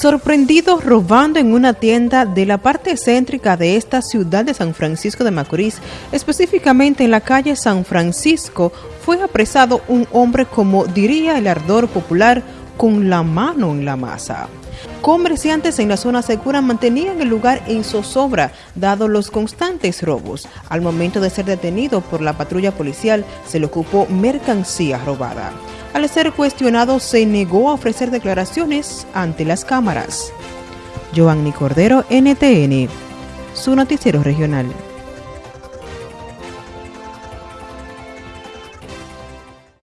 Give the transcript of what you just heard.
Sorprendido robando en una tienda de la parte céntrica de esta ciudad de San Francisco de Macorís, específicamente en la calle San Francisco, fue apresado un hombre como diría el ardor popular, con la mano en la masa. Comerciantes en la zona segura mantenían el lugar en zozobra, dado los constantes robos. Al momento de ser detenido por la patrulla policial, se le ocupó mercancía robada. Al ser cuestionado, se negó a ofrecer declaraciones ante las cámaras. Joanny Cordero, NTN, su noticiero regional.